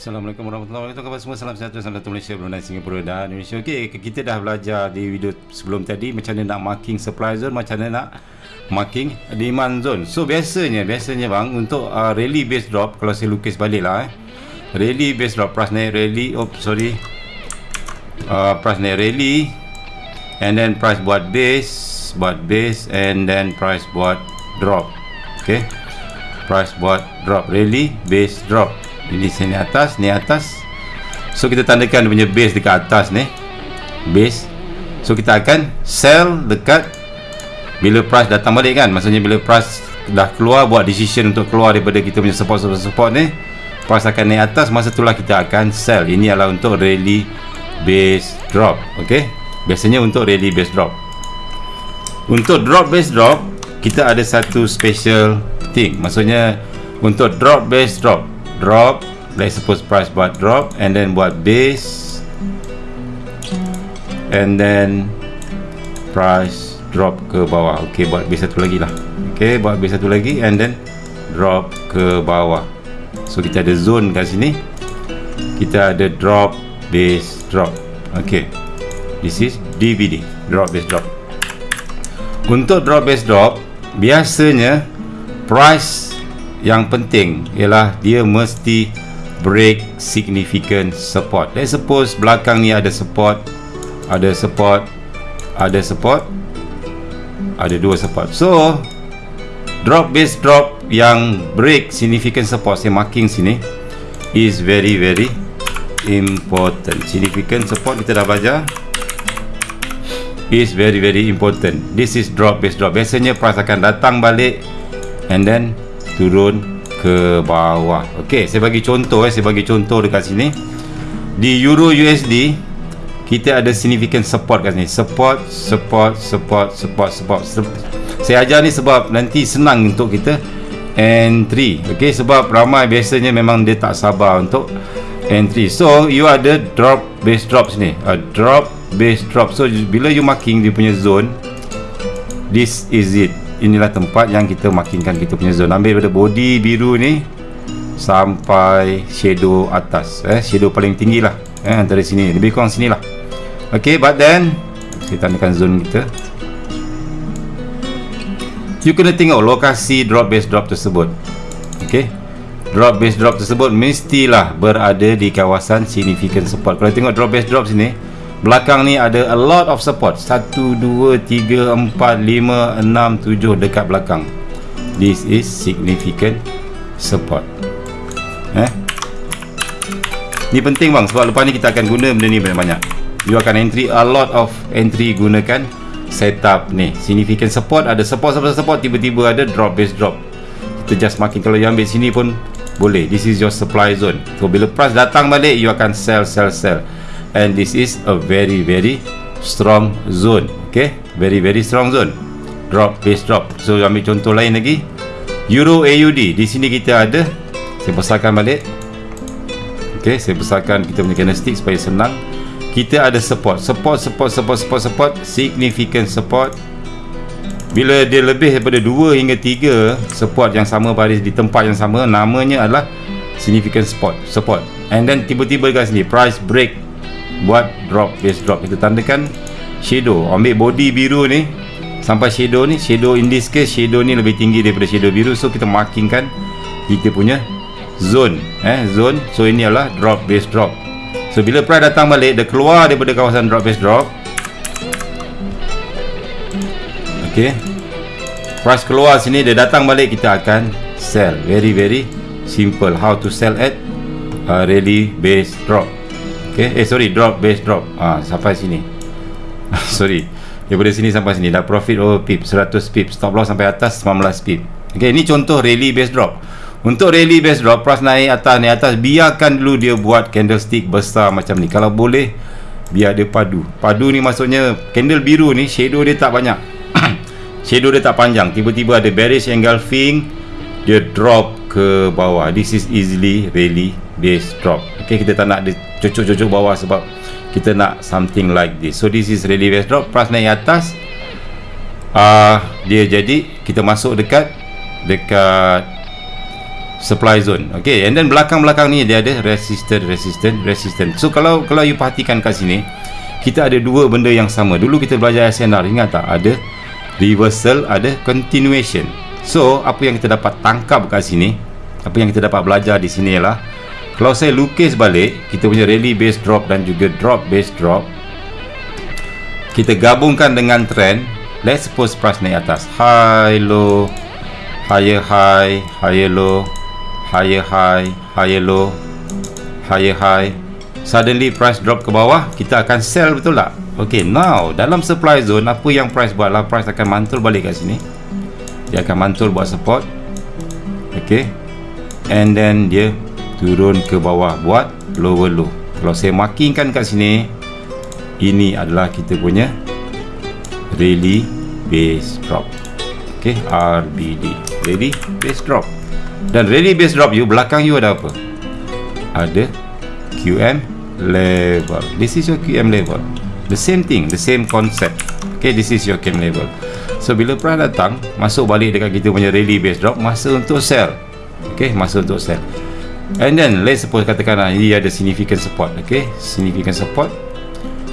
Assalamualaikum warahmatullahi wabarakatuh. Kepada semua? Salam sejahtera salam satu Malaysia Brunei Singapura dan Indonesia. Okey kita dah belajar di video sebelum tadi macam mana nak marking supply zone macam mana nak marking demand zone. So biasanya biasanya bang untuk uh, rally base drop kalau saya lukis balik lah eh. Rally base drop price naik rally oh sorry. Uh, price naik rally and then price buat base buat base and then price buat drop. Okey? Price buat drop rally base drop ini sini atas ni atas. So kita tandakan punya base dekat atas ni. Base. So kita akan sell dekat bila price datang balik kan. Maksudnya bila price dah keluar buat decision untuk keluar daripada kita punya support support support ni price akan naik atas. Masa itulah kita akan sell. Ini adalah untuk rally base drop ok biasanya untuk rally base drop. Untuk drop base drop kita ada satu special thing. Maksudnya untuk drop base drop drop let's suppose price buat drop and then buat base and then price drop ke bawah. Ok buat base satu lagi lah. Ok buat base satu lagi and then drop ke bawah. So kita ada zone kat sini. Kita ada drop base drop. Ok this is DVD drop base drop. Untuk drop base drop biasanya price yang penting ialah dia mesti break significant support. Let's suppose belakang ni ada support ada support ada support ada dua support. So drop base drop yang break significant support saya marking sini is very very important. Significant support kita dah belajar is very very important. This is drop base drop. Biasanya price akan datang balik and then turun ke bawah. Ok saya bagi contoh eh. Saya bagi contoh dekat sini. Di euro USD kita ada significant support kat sini. Support support support support support. Saya ajar ni sebab nanti senang untuk kita entry. Ok sebab ramai biasanya memang dia tak sabar untuk entry. So you ada drop base drop sini. A drop base drop. So bila you marking dia punya zone this is it inilah tempat yang kita markingkan kita punya zone. Ambil daripada body biru ni sampai shadow atas eh shadow paling tinggi lah eh antara sini. Lebih kurang sini lah. Ok but then kita tandakan zone kita. You kena tengok lokasi drop base drop tersebut. Ok drop base drop tersebut mestilah berada di kawasan significant support kalau tengok drop base drop sini belakang ni ada a lot of support. 1 2 3 4 5 6 7 dekat belakang. This is significant support. Eh? Ni penting bang. Sebab lepas ni kita akan guna benda ni banyak-banyak. You akan entry a lot of entry gunakan setup ni. Significant support ada support support support. Tiba-tiba ada drop base drop. Kita just marking kalau you ambil sini pun boleh. This is your supply zone. So bila price datang balik you akan sell sell sell and this is a very very strong zone okay? Very very strong zone. Drop base drop. So ambil contoh lain lagi. Euro AUD di sini kita ada saya besarkan balik. Okay saya besarkan kita punya candlestick supaya senang. Kita ada support. Support support support support support. Significant support. Bila dia lebih daripada 2 hingga 3 support yang sama baris di tempat yang sama namanya adalah significant support support. And then tiba-tiba kat sini price break buat drop base drop kita tandakan. Shadow ambil body biru ni. Sampai shadow ni shadow in this case shadow ni lebih tinggi daripada shadow biru. So kita markingkan kita punya zone eh zone. So ini adalah drop base drop. So bila price datang balik dia keluar daripada kawasan drop base drop. Ok price keluar sini dia datang balik kita akan sell. Very very simple. How to sell at uh, rally base drop Okay, eh sorry drop base drop. Ah sampai sini. Sorry. Daripada sini sampai sini. Dah profit over pip 100 pip. Stop loss sampai atas 19 pip. Okay, ini contoh rally base drop. Untuk rally base drop price naik atas naik atas biarkan dulu dia buat candlestick besar macam ni. Kalau boleh biar dia padu. Padu ni maksudnya candle biru ni shadow dia tak banyak. Shadow dia tak panjang. Tiba-tiba ada bearish engulfing dia drop ke bawah. This is easily rally base drop. Ok kita tak nak cucuk-cucuk bawah sebab kita nak something like this. So this is rally base drop. Price naik atas. Uh, dia jadi kita masuk dekat dekat supply zone. Okay and then belakang-belakang ni dia ada resistant resistant resistant. So kalau kalau you perhatikan kat sini kita ada dua benda yang sama. Dulu kita belajar SNR ingat tak? Ada reversal ada continuation so apa yang kita dapat tangkap kat sini apa yang kita dapat belajar di sini ialah kalau saya lukis balik kita punya rally base drop dan juga drop base drop kita gabungkan dengan trend let's suppose price naik atas. High low higher high higher low higher high higher low higher high. Suddenly price drop ke bawah kita akan sell betul tak? Ok now dalam supply zone apa yang price buat lah price akan mantul balik kat sini dia akan mantul buat support. Ok? And then dia turun ke bawah buat lower low. Kalau saya markingkan kat sini ini adalah kita punya rally base drop. Ok? RBD rally base drop. Dan ready base drop you belakang you ada apa? Ada QM level. This is your QM level. The same thing the same concept. Okay this is your QM level so bila price datang masuk balik dekat kita punya ready base drop masa untuk sell. Okay masa untuk sell. And then let's suppose katakanlah ini ada significant support okay? Significant support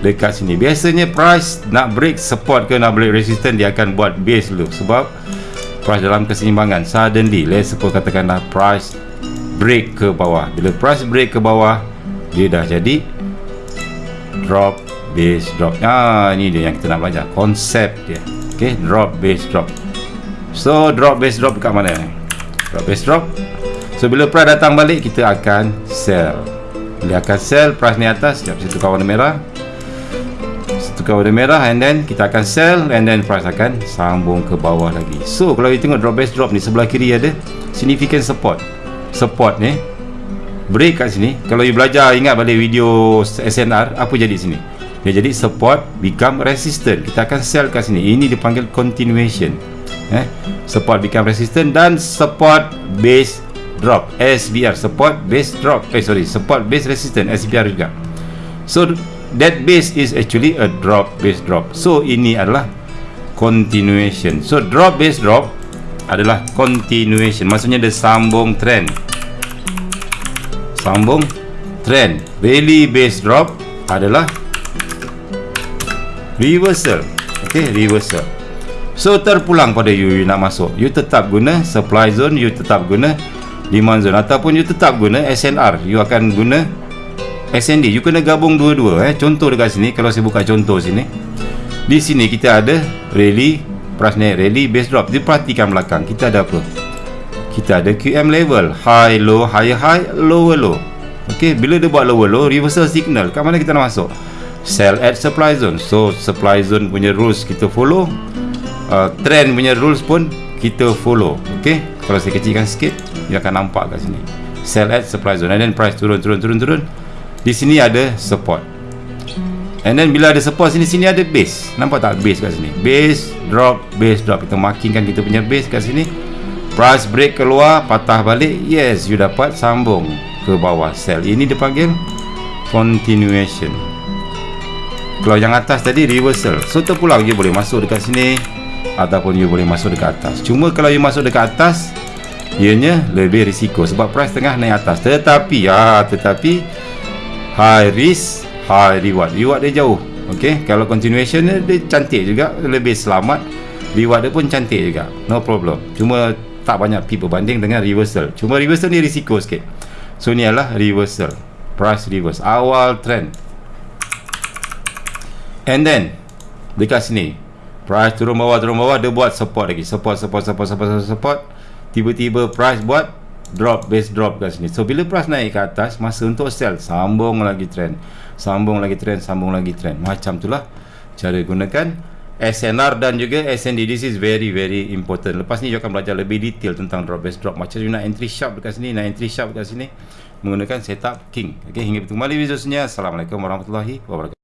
dekat sini. Biasanya price nak break support ke nak break resistance dia akan buat base dulu. Sebab price dalam keseimbangan. Suddenly let's suppose katakanlah price break ke bawah. Bila price break ke bawah dia dah jadi drop base drop. Ah ni dia yang kita nak belajar. Konsep dia ok drop base drop. So drop base drop dekat mana? Drop base drop. So bila price datang balik kita akan sell. Bila akan sell price ni atas sekejap situ kawan merah. Tukar warna merah and then kita akan sell and then price akan sambung ke bawah lagi. So kalau kita tengok drop base drop ni sebelah kiri ada significant support. Support ni break kat sini. Kalau you belajar ingat balik video SNR apa jadi sini dia jadi support become resistant. Kita akan sell kat sini. Ini dipanggil continuation. Eh? Support become resistant dan support base drop. SBR support base drop. Eh sorry support base resistant SBR juga. So that base is actually a drop base drop. So ini adalah continuation. So drop base drop adalah continuation. Maksudnya dia sambung trend. Sambung trend. Rally base drop adalah reversal. Ok reversal. So terpulang pada you, you nak masuk. You tetap guna supply zone you tetap guna demand zone. Ataupun you tetap guna SNR you akan guna SND you kena gabung dua-dua eh. Contoh dekat sini kalau saya buka contoh sini. Di sini kita ada rally price naik rally base drop. Dia perhatikan belakang. Kita ada apa? Kita ada QM level. High low high high lower low. Ok bila dia buat lower low reversal signal. Kat mana kita nak masuk sell at supply zone. So supply zone punya rules kita follow. Uh, trend punya rules pun kita follow. Ok kalau saya kecilkan sikit dia akan nampak kat sini. Sell at supply zone. And then price turun turun turun turun. Di sini ada support. And then bila ada support sini sini ada base. Nampak tak base kat sini? Base drop base drop. Kita markingkan kita punya base kat sini. Price break keluar patah balik. Yes you dapat sambung ke bawah sell. Ini dipanggil continuation kalau yang atas tadi reversal. So terpulang. You boleh masuk dekat sini ataupun you boleh masuk dekat atas. Cuma kalau you masuk dekat atas ianya lebih risiko sebab price tengah naik atas. Tetapi ya tetapi high risk high reward. Reward dia jauh ok kalau continuation dia, dia cantik juga. Lebih selamat reward dia pun cantik juga. No problem. Cuma tak banyak people banding dengan reversal. Cuma reversal ni risiko sikit. So ni adalah reversal. Price reverse. Awal trend and then dekat sini price turun bawah turun bawah dia buat support lagi. Support support support support support, support. tiba-tiba price buat drop base drop kat sini. So bila price naik ke atas masa untuk sell sambung lagi trend. Sambung lagi trend sambung lagi trend. Macam itulah cara gunakan SNR dan juga SND this is very very important. Lepas ni you akan belajar lebih detail tentang drop base drop. Macam you nak entry sharp dekat sini nak entry sharp dekat sini menggunakan setup king. Ok hingga bertemu kembali Assalamualaikum warahmatullahi wabarakatuh